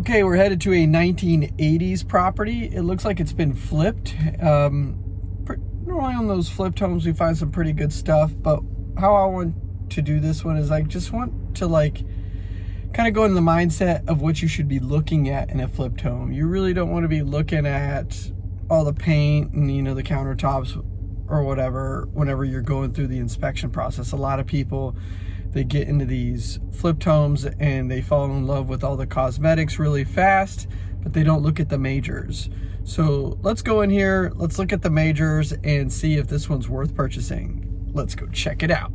Okay, we're headed to a 1980s property. It looks like it's been flipped. Um, normally on those flipped homes, we find some pretty good stuff, but how I want to do this one is I just want to like kind of go in the mindset of what you should be looking at in a flipped home. You really don't want to be looking at all the paint and, you know, the countertops or whatever whenever you're going through the inspection process. A lot of people they get into these flipped homes and they fall in love with all the cosmetics really fast, but they don't look at the majors. So let's go in here, let's look at the majors and see if this one's worth purchasing. Let's go check it out.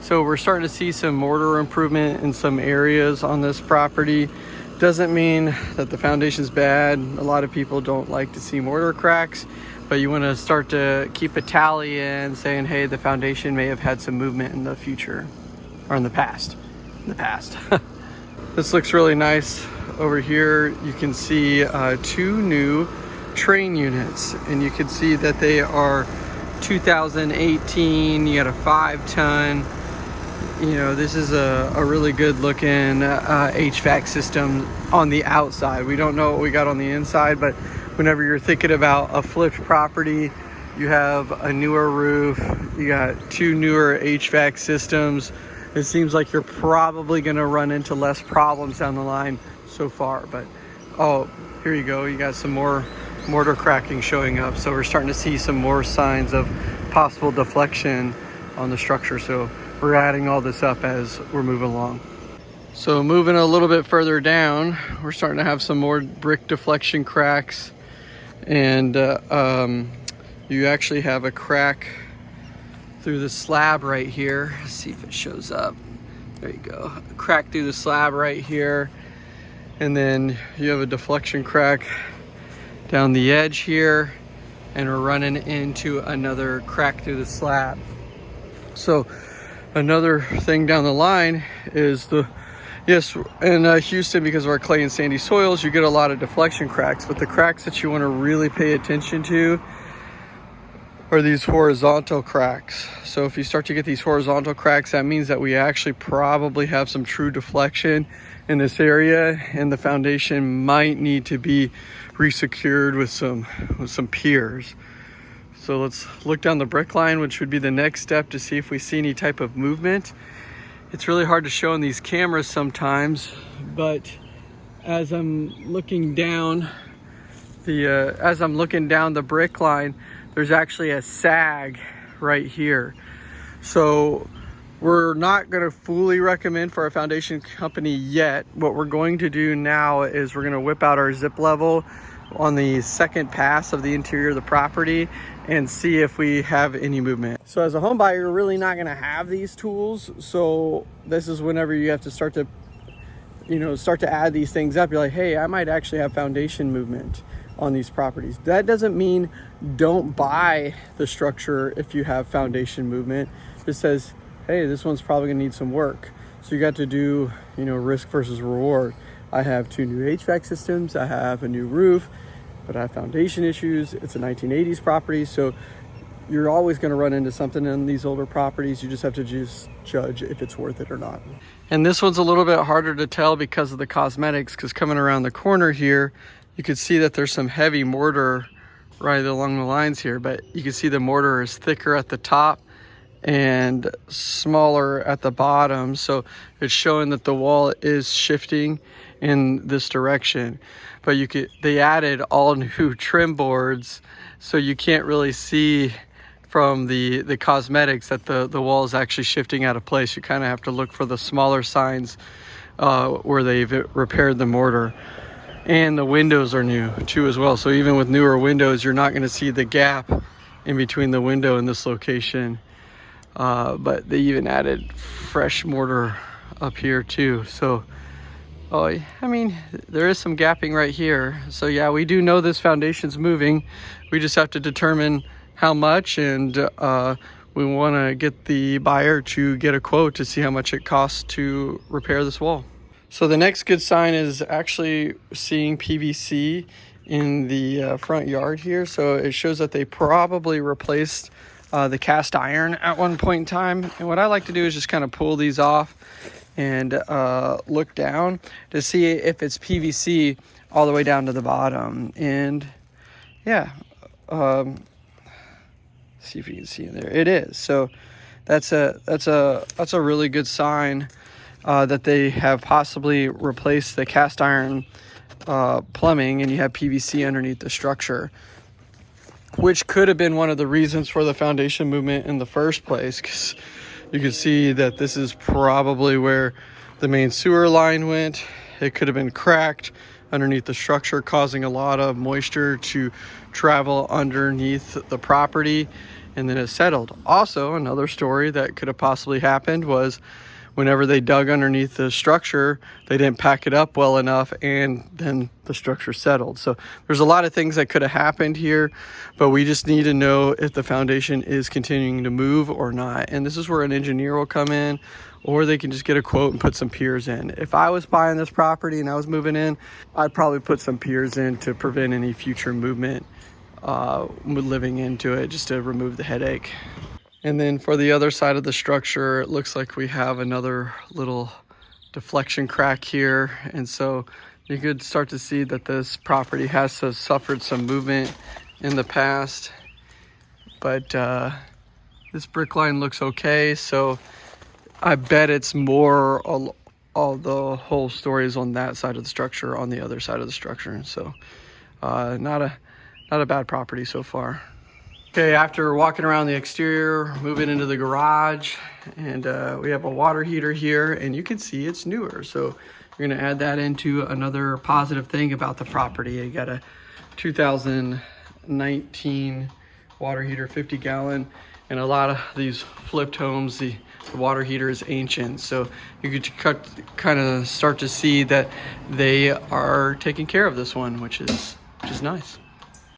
So we're starting to see some mortar improvement in some areas on this property. Doesn't mean that the foundation's bad. A lot of people don't like to see mortar cracks, but you want to start to keep a tally in saying, hey, the foundation may have had some movement in the future or in the past. In the past. this looks really nice. Over here, you can see uh, two new Trane units, and you can see that they are 2018. You got a five ton you know, this is a, a really good looking uh, HVAC system on the outside. We don't know what we got on the inside, but whenever you're thinking about a flipped property, you have a newer roof, you got two newer HVAC systems. It seems like you're probably gonna run into less problems down the line so far, but oh, here you go. You got some more mortar cracking showing up. So we're starting to see some more signs of possible deflection on the structure. So we're adding all this up as we're moving along. So moving a little bit further down, we're starting to have some more brick deflection cracks and uh, um, you actually have a crack through the slab right here. Let's see if it shows up. There you go. A crack through the slab right here. And then you have a deflection crack down the edge here and we're running into another crack through the slab. So another thing down the line is the yes in uh, Houston because of our clay and sandy soils you get a lot of deflection cracks but the cracks that you want to really pay attention to are these horizontal cracks. So if you start to get these horizontal cracks that means that we actually probably have some true deflection in this area and the foundation might need to be resecured with some with some piers so let's look down the brick line, which would be the next step to see if we see any type of movement. It's really hard to show in these cameras sometimes, but as I'm looking down the, uh, as I'm looking down the brick line, there's actually a sag right here. So we're not going to fully recommend for our foundation company yet. What we're going to do now is we're going to whip out our zip level on the second pass of the interior of the property and see if we have any movement. So as a home buyer, you're really not gonna have these tools. So this is whenever you have to start to, you know, start to add these things up. You're like, hey, I might actually have foundation movement on these properties. That doesn't mean don't buy the structure if you have foundation movement. It says, hey, this one's probably gonna need some work. So you got to do, you know, risk versus reward. I have two new HVAC systems. I have a new roof but I have foundation issues. It's a 1980s property, so you're always going to run into something in these older properties. You just have to just judge if it's worth it or not. And this one's a little bit harder to tell because of the cosmetics, because coming around the corner here, you can see that there's some heavy mortar right along the lines here, but you can see the mortar is thicker at the top and smaller at the bottom. So it's showing that the wall is shifting in this direction. But you could they added all new trim boards so you can't really see from the the cosmetics that the the wall is actually shifting out of place. You kind of have to look for the smaller signs uh, where they've repaired the mortar. And the windows are new too as well. So even with newer windows, you're not going to see the gap in between the window and this location. Uh, but they even added fresh mortar up here too. So Oh, I mean, there is some gapping right here. So yeah, we do know this foundation's moving. We just have to determine how much and uh, we want to get the buyer to get a quote to see how much it costs to repair this wall. So the next good sign is actually seeing PVC in the uh, front yard here. So it shows that they probably replaced uh, the cast iron at one point in time. And what I like to do is just kind of pull these off and uh, look down to see if it's PVC all the way down to the bottom. And yeah, um, see if you can see in there. It is. So that's a that's a that's a really good sign uh, that they have possibly replaced the cast iron uh, plumbing and you have PVC underneath the structure, which could have been one of the reasons for the foundation movement in the first place. Because you can see that this is probably where the main sewer line went. It could have been cracked underneath the structure, causing a lot of moisture to travel underneath the property and then it settled. Also, another story that could have possibly happened was whenever they dug underneath the structure, they didn't pack it up well enough and then the structure settled. So there's a lot of things that could have happened here, but we just need to know if the foundation is continuing to move or not. And this is where an engineer will come in or they can just get a quote and put some piers in. If I was buying this property and I was moving in, I'd probably put some piers in to prevent any future movement uh, living into it just to remove the headache. And then for the other side of the structure, it looks like we have another little deflection crack here. And so you could start to see that this property has suffered some movement in the past. But uh, this brick line looks okay. So I bet it's more all, all the whole story is on that side of the structure, on the other side of the structure. So uh, not a not a bad property so far. Okay, after walking around the exterior, moving into the garage, and uh, we have a water heater here, and you can see it's newer. So you're gonna add that into another positive thing about the property. You got a 2019 water heater, 50 gallon, and a lot of these flipped homes, the, the water heater is ancient. So you could cut, kind of start to see that they are taking care of this one, which is, which is nice.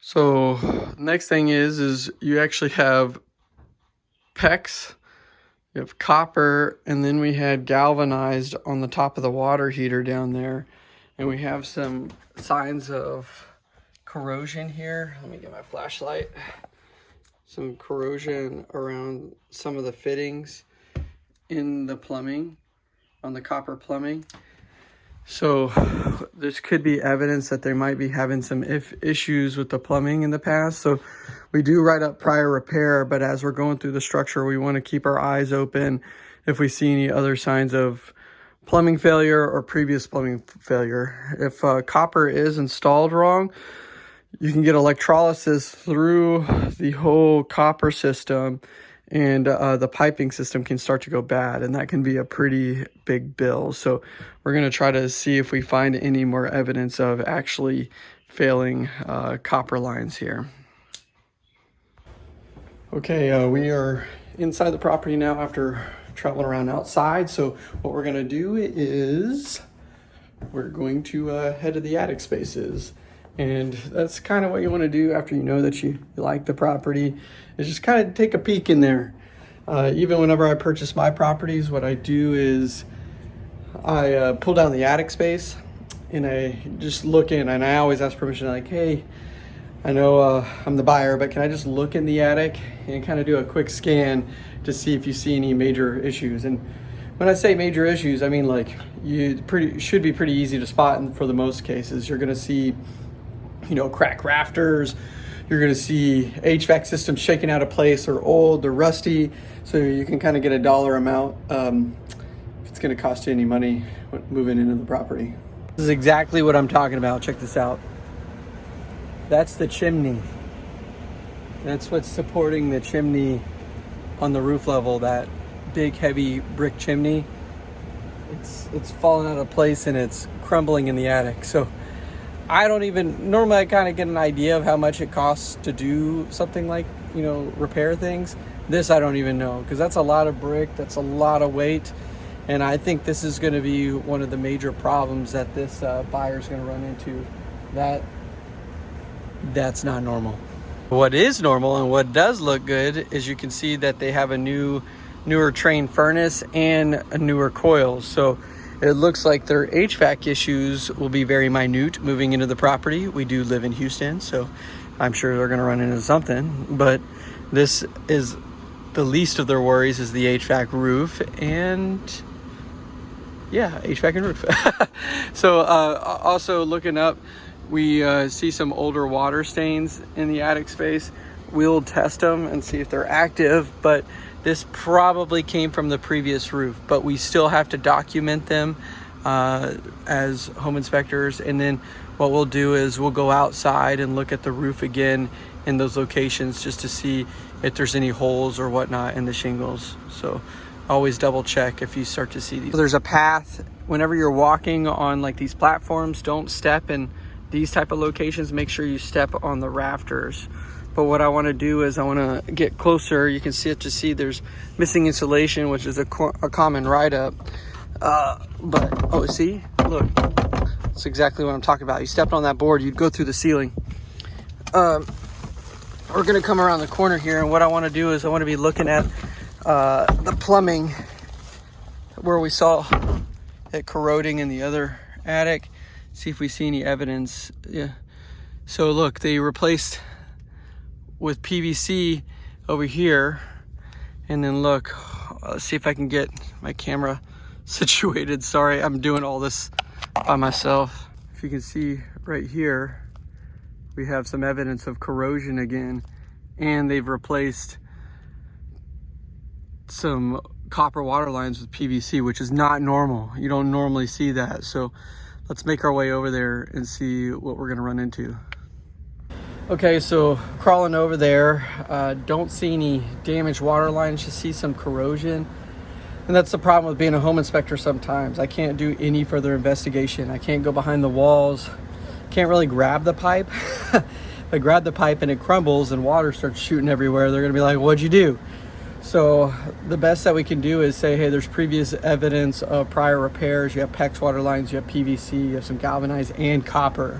So next thing is, is you actually have PEX, you have copper, and then we had galvanized on the top of the water heater down there. And we have some signs of corrosion here. Let me get my flashlight. Some corrosion around some of the fittings in the plumbing, on the copper plumbing. So this could be evidence that they might be having some if issues with the plumbing in the past. So we do write up prior repair, but as we're going through the structure, we want to keep our eyes open if we see any other signs of plumbing failure or previous plumbing failure. If uh, copper is installed wrong, you can get electrolysis through the whole copper system and uh, the piping system can start to go bad and that can be a pretty big bill. So we're going to try to see if we find any more evidence of actually failing uh, copper lines here. Okay, uh, we are inside the property now after traveling around outside. So what we're going to do is we're going to uh, head to the attic spaces. And that's kind of what you want to do after you know that you, like the property, is just kind of take a peek in there. Uh, even whenever I purchase my properties, what I do is I uh, pull down the attic space and I just look in and I always ask permission like, hey, I know uh, I'm the buyer, but can I just look in the attic and kind of do a quick scan to see if you see any major issues? And when I say major issues, I mean like you pretty should be pretty easy to spot and for the most cases. You're gonna see you know, crack rafters. You're gonna see HVAC systems shaking out of place or old or rusty. So you can kind of get a dollar amount um, if it's gonna cost you any money moving into the property. This is exactly what I'm talking about. Check this out. That's the chimney. That's what's supporting the chimney on the roof level, that big heavy brick chimney. It's, it's falling out of place and it's crumbling in the attic. So I don't even normally I kind of get an idea of how much it costs to do something like you know repair things. This I don't even know because that's a lot of brick, that's a lot of weight, and I think this is going to be one of the major problems that this uh, buyer is going to run into. That that's not normal. What is normal and what does look good is you can see that they have a new newer Trane furnace and a newer coil So it looks like their HVAC issues will be very minute moving into the property. We do live in Houston, so I'm sure they're going to run into something. But This is the least of their worries is the HVAC roof and yeah, HVAC and roof. so uh, also looking up, we uh, see some older water stains in the attic space. We'll test them and see if they're active, but this probably came from the previous roof, but we still have to document them uh, as home inspectors. And then what we'll do is we'll go outside and look at the roof again in those locations just to see if there's any holes or whatnot in the shingles. So always double check if you start to see these. There's a path whenever you're walking on like these platforms, don't step in these type of locations. Make sure you step on the rafters. But what I want to do is I want to get closer. You can see it to see there's missing insulation, which is a, a common write-up. Uh, but, oh, see, look, that's exactly what I'm talking about. You stepped on that board, you'd go through the ceiling. Um, we're gonna come around the corner here and what I wanna do is I wanna be looking at uh, the plumbing where we saw it corroding in the other attic. See if we see any evidence. Yeah. So look, they replaced with PVC over here. And then look, let's see if I can get my camera situated. Sorry, I'm doing all this by myself. If you can see right here, we have some evidence of corrosion again. And they've replaced some copper water lines with PVC, which is not normal. You don't normally see that. So let's make our way over there and see what we're gonna run into. Okay, so crawling over there, uh, don't see any damaged water lines, just see some corrosion. And that's the problem with being a home inspector sometimes. I can't do any further investigation. I can't go behind the walls, can't really grab the pipe. if I grab the pipe and it crumbles and water starts shooting everywhere, they're gonna be like, what'd you do? So the best that we can do is say, hey, there's previous evidence of prior repairs. You have PEX water lines, you have PVC, you have some galvanized and copper.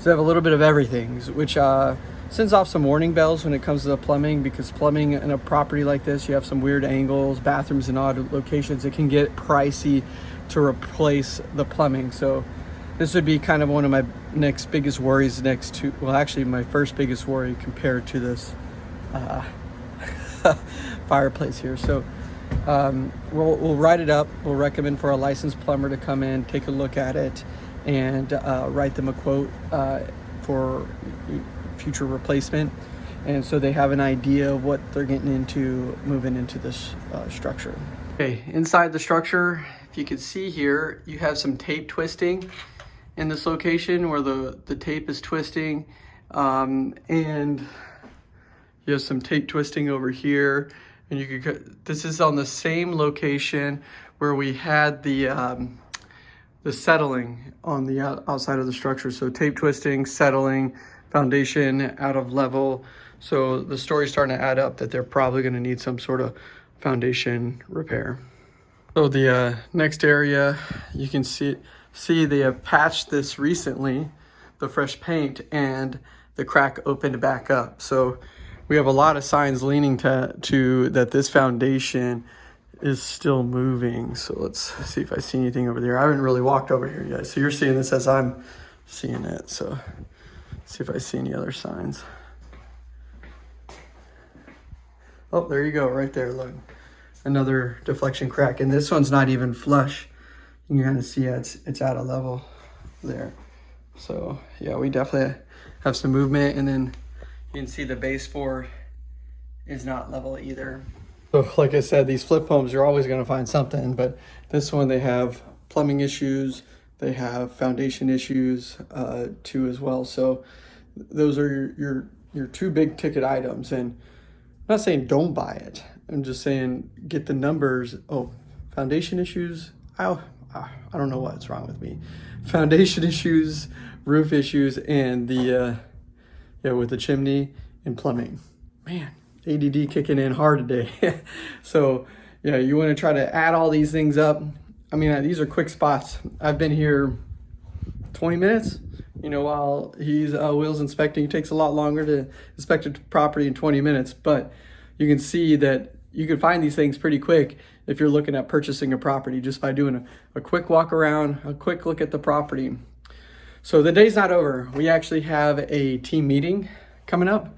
So they have a little bit of everything, which uh, sends off some warning bells when it comes to the plumbing because plumbing in a property like this, you have some weird angles, bathrooms in odd locations. It can get pricey to replace the plumbing. So this would be kind of one of my next biggest worries next to, well, actually my first biggest worry compared to this uh, fireplace here. So um, we'll, we'll write it up. We'll recommend for a licensed plumber to come in, take a look at it, and uh, write them a quote uh, for future replacement. And so they have an idea of what they're getting into moving into this uh, structure. Okay, inside the structure, if you can see here, you have some tape twisting in this location where the, the tape is twisting. Um, and you have some tape twisting over here. And you could, this is on the same location where we had the, um, the settling on the outside of the structure. So tape twisting, settling, foundation out of level. So the story's starting to add up that they're probably gonna need some sort of foundation repair. So the uh, next area, you can see, see they have patched this recently, the fresh paint, and the crack opened back up. So we have a lot of signs leaning to, to that this foundation is still moving. So let's see if I see anything over there. I haven't really walked over here yet. So you're seeing this as I'm seeing it. So see if I see any other signs. Oh, there you go, right there, look. Another deflection crack. And this one's not even flush. You can kind of see it's, it's out of level there. So yeah, we definitely have some movement and then you can see the baseboard is not level either. So like I said, these flip homes, you're always gonna find something, but this one they have plumbing issues, they have foundation issues uh, too as well. So those are your, your, your two big ticket items. And I'm not saying don't buy it. I'm just saying get the numbers. Oh, foundation issues. I, I don't know what's wrong with me. Foundation issues, roof issues, and the uh, yeah, with the chimney and plumbing. Man, ADD kicking in hard today. so yeah, you want to try to add all these things up. I mean, these are quick spots. I've been here 20 minutes. You know, while he's uh, Will's inspecting, it takes a lot longer to inspect a property in 20 minutes, but you can see that you can find these things pretty quick if you're looking at purchasing a property just by doing a, a quick walk around, a quick look at the property. So the day's not over. We actually have a team meeting coming up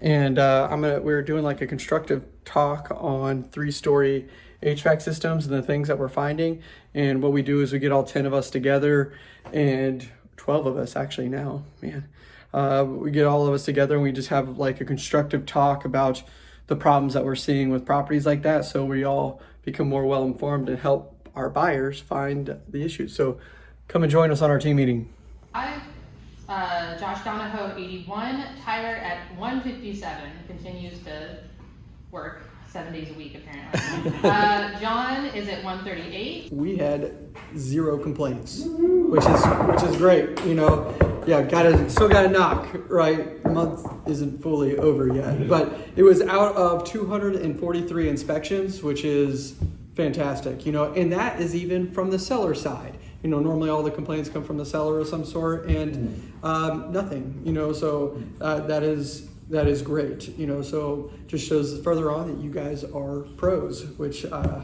and uh, I'm gonna we're doing like a constructive talk on three-story HVAC systems and the things that we're finding. And what we do is we get all ten of us together, and twelve of us actually now, man. Uh, we get all of us together and we just have like a constructive talk about the problems that we're seeing with properties like that, so we all become more well informed and help our buyers find the issues. So, come and join us on our team meeting. Hi, uh, Josh Donahoe, 81. Tyler at 157 continues to work seven days a week, apparently. uh, John is at 138. we had zero complaints, which is which is great. You know, yeah, got to still got to knock. Right, the month isn't fully over yet, but it was out of 243 inspections, which is fantastic. You know, and that is even from the seller side. You know, normally all the complaints come from the seller of some sort, and um, nothing. You know, so uh, that is that is great. You know, so just shows further on that you guys are pros, which uh,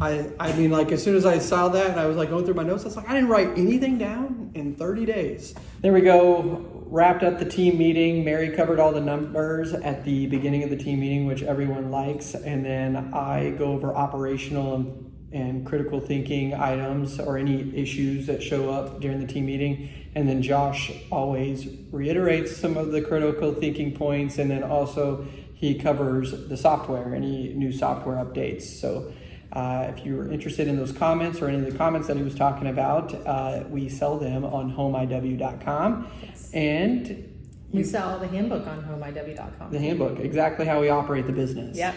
I I mean, like as soon as I saw that and I was like going through my notes, I was like, I didn't write anything down in 30 days. There we go. Wrapped up the team meeting. Mary covered all the numbers at the beginning of the team meeting, which everyone likes, and then I go over operational and and critical thinking items or any issues that show up during the team meeting. And then Josh always reiterates some of the critical thinking points, and then also he covers the software, any new software updates. So uh, if you're interested in those comments or any of the comments that he was talking about, uh, we sell them on homeiw.com. Yes. And We sell the handbook on homeiw.com. the handbook, exactly how we operate the business. Yep.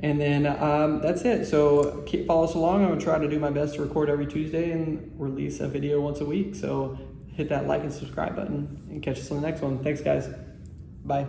And then um, that's it. So keep follow us along. I'm gonna try to do my best to record every Tuesday and release a video once a week. So hit that like and subscribe button and catch us on the next one. Thanks, guys. Bye.